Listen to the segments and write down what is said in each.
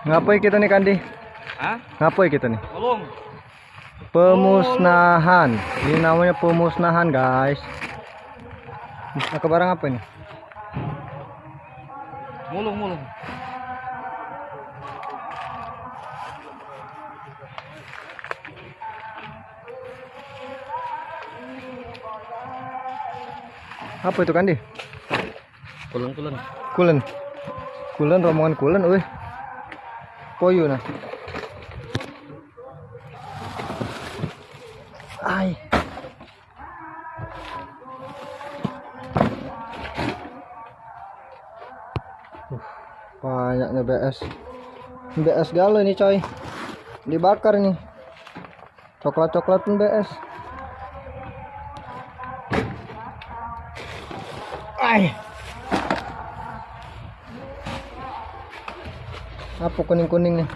Ngapain kita nih Kandi? Hah? Ngapain kita nih? Tolong. Pemusnahan. Ini namanya pemusnahan, guys. Musnah barang apa ini? Mulung, mulung. Apa itu Kandi? Kulun, kulun. Kulen. Kulen rombongan kulen, wih. Poyo nah. Ay. Uh, banyaknya BS. BS galau nih coy. Dibakar nih. Coklat-coklat pun BS. Ay. Apa kuning-kuning nih?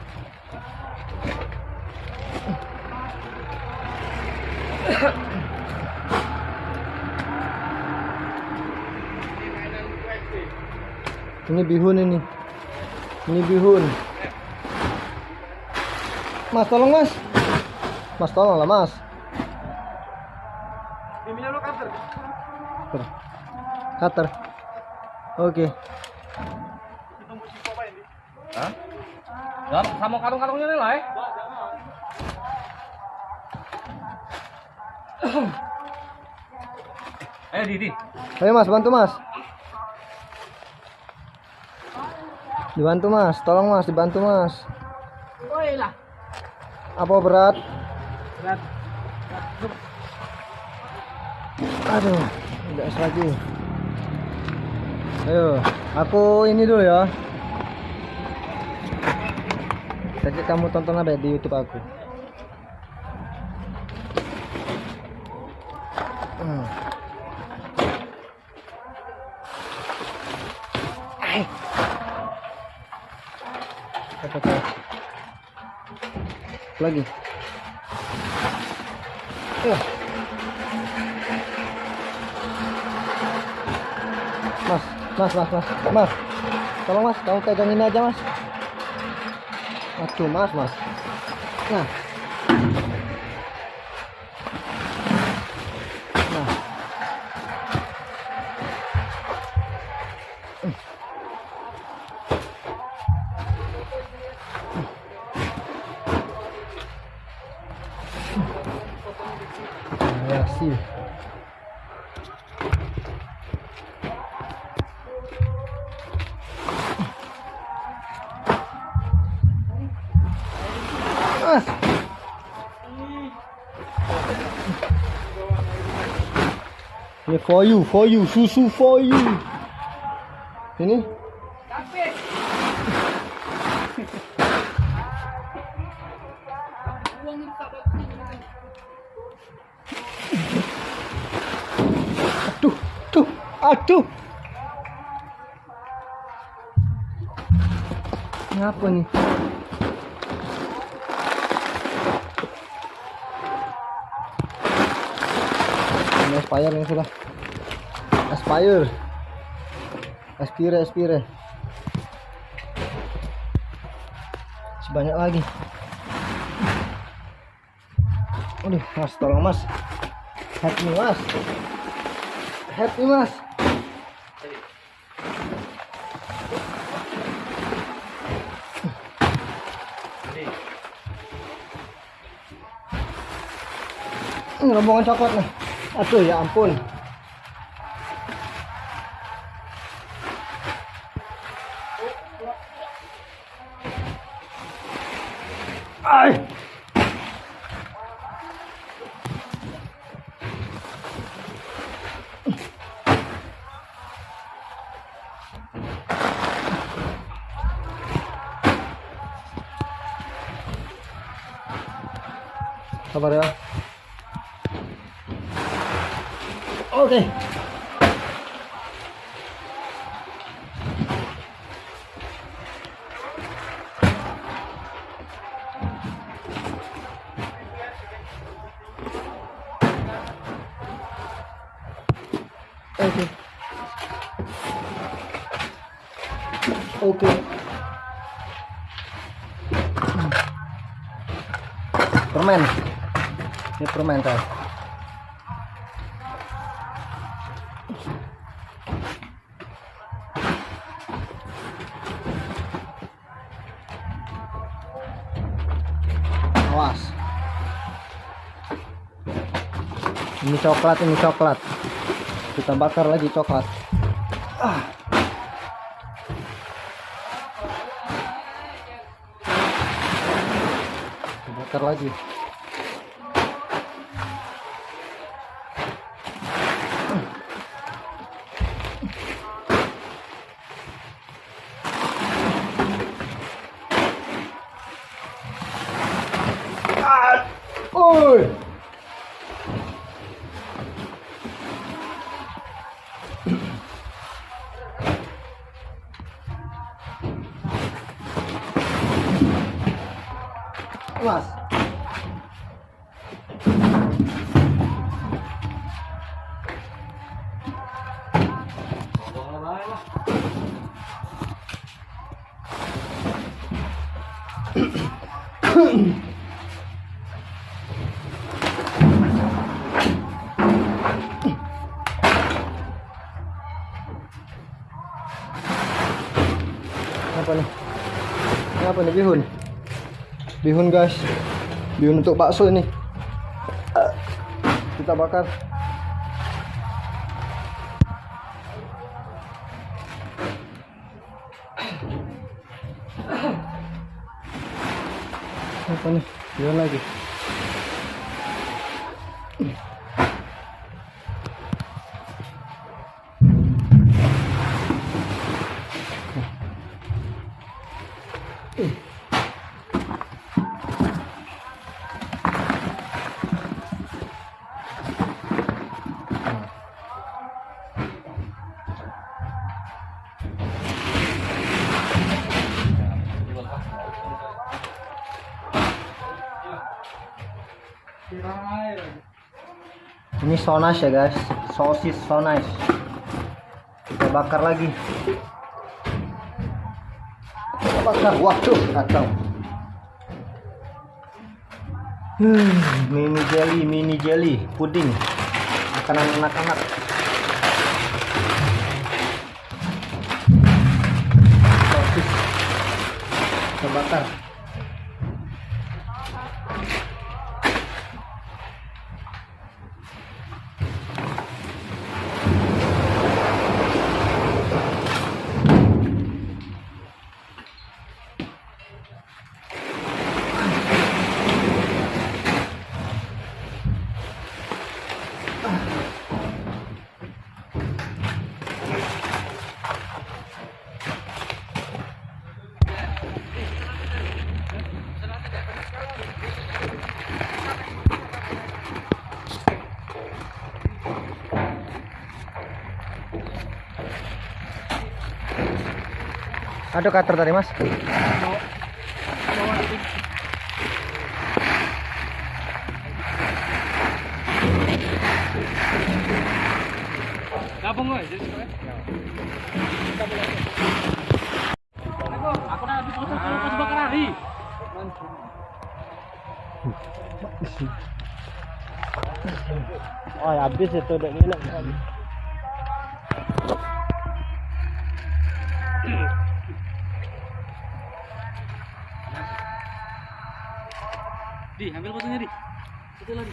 Ini bihun ini. Ini bihun. Mas tolong mas. Mas tolong lah mas. Cutter. Cutter. Oke. Hah? Dan sama karung-karungnya nih lah eh. Eh, Didi. Ayo mas bantu mas. Dibantu mas, tolong mas, dibantu mas. Oi lah. Apa berat? Berat. Aduh, udah lagi. Ayo, aku ini dulu ya. Jadi kamu tonton apa di YouTube aku? Hmm. Apa tuh? Lagi. Eh. Mas, mas, mas, mas, mas. Tolong mas, kamu pegang ini aja mas. Aduh mas, mas. Nah. Nah. Ya Ini for you, for you, susu for you. Ini Aduh, tuh, aduh. Apa nih? Aspire yang sudah. Aspire. Aspire, aspire. Sebanyak lagi. Aduh, mas, tolong mas. Help me mas. Help me mas. Rombongan coklat nih. Aduh ya ampun. Ay. Sabar ya. Oke. Oke. Oke. Hmm. Permen. Ini permen tadi. Ini coklat ini coklat. Kita bakar lagi coklat. Ah. Kita bakar lagi Mas. Apa nih? Apa nih bihun? Bihun guys. Bihun untuk bakso ini. Kita bakar. Apa nih? Bihun lagi. So nice ya guys. Sosis so nice. Kita bakar lagi. Kita bakar. Waduh, kacau. Hmm, mini jelly, mini jelly, puding. Makanan anak-anak. Sosis. Kita bakar. Ada cutter tadi mas? Gabung gue, jadi Aku udah habis foto pas bakar hari. Oh habis itu udah ngilang. Di, ambil fotonya di. Itu lagi.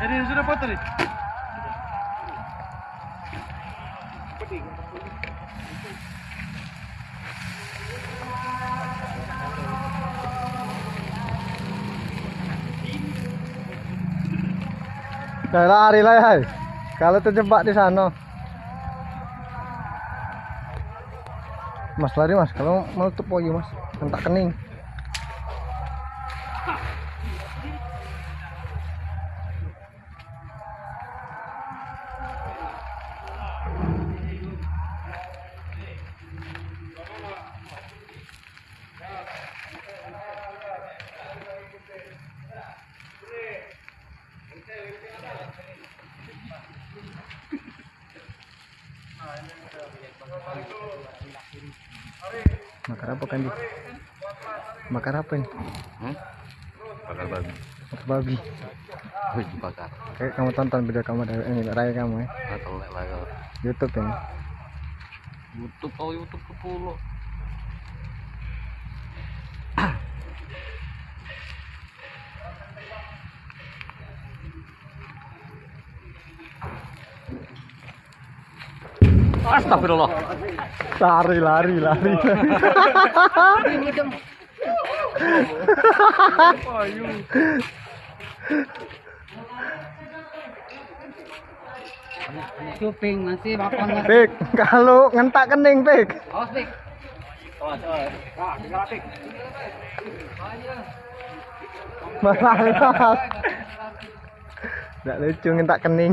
Jadi sudah putri, nih. Lari lah ya. Kalau terjebak di sana. Mas lari mas, kalau menutup poyo mas, hentak kening. Apa kan di? Makar apa ini? Hmm? Bakar babi. Makar babi. Wih, dibakar. Kayak kamu tonton video kamu dari ini raya kamu ya. Atau. YouTube ini. YouTube oh YouTube ke pulau. Astagfirullah. Lari lari lari. Cuping masih makan lagi. Pik, kalau ngentak kening pik. Awas, Pik. Malah mas. Nggak lucu ngentak kening.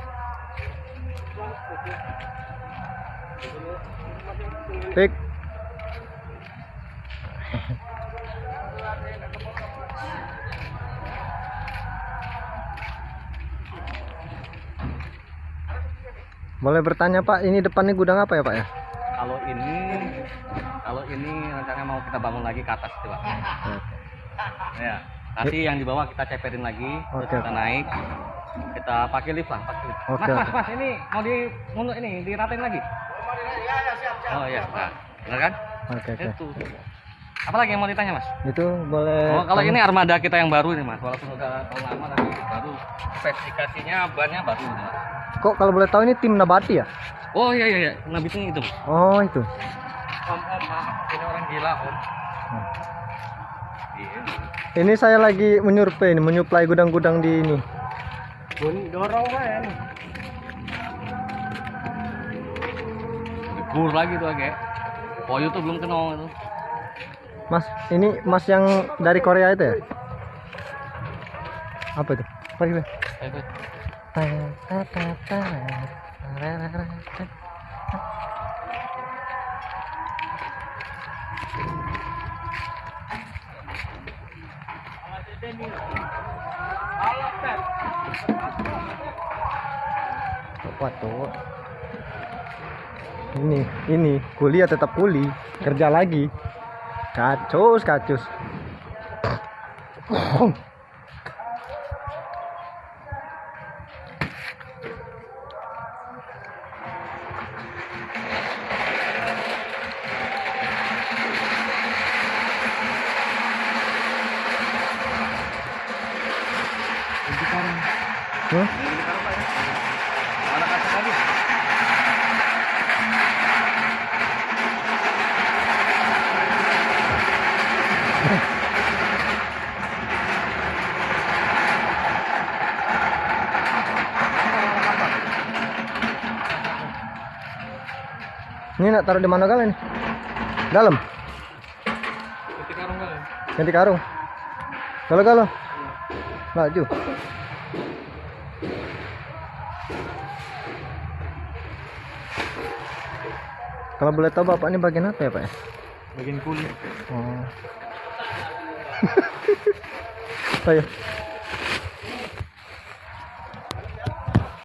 Pik. Boleh bertanya Pak, ini depannya gudang apa ya Pak ya? Kalau ini kalau ini rencananya mau kita bangun lagi ke atas coba. Ya. Nanti yang di bawah kita ceperin lagi, terus Oke, kita naik. Kita pakai lift lah, pakai lift. Oke, mas, mas, mas, ini mau di mundur ini diratain lagi. Oh iya, nah, benar kan? Oke oke. Itu. Apalagi yang mau ditanya mas? Itu boleh. Oh, kalau ini armada kita yang baru ini mas, walaupun udah tahun lama tapi baru spesifikasinya bannya baru. Mas. Kok kalau boleh tahu ini tim Nabati ya? Oh iya iya iya, nabitnya itu. Mas. Oh itu. Om om maaf, ini orang gila om. Iya. Ini saya lagi menyurvei, ini, menyuplai gudang-gudang di ini. Dorong kan. Gur lagi tuh kayak. Poyo tuh belum kenal itu. Mas, ini Mas yang dari Korea itu ya? Apa itu? Pergi, Be. Ayo, Beb. Tuh? Ini, ini kuliah tetap kuli, kerja lagi. Kacus, kacus. Hah? Ini nak taruh di mana kalian? nih? Dalam. Titik karung kali. Ganti karung. Kalau kalau. Laju. Kalau boleh tahu bapak ini bagian apa ya pak ya? Bagian kulit. Oh. Ayo.